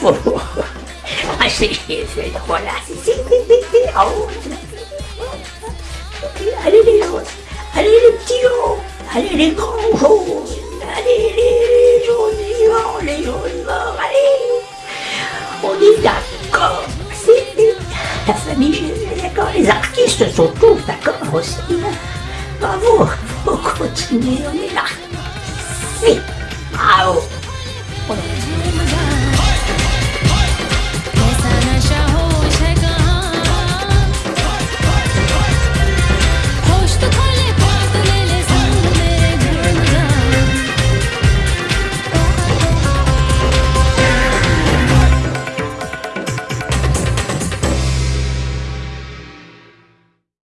faut. Ah, c'est c'est drôle, là. C'est- Allez les jaunes, allez les petits jaunes, allez les grands jaunes, allez les jaunes vivants, les jaunes morts, allez. On est d'accord, c'est la famille Gémeaux, d'accord, les artistes sont tous d'accord aussi. Bravo, faut continuer, on est là.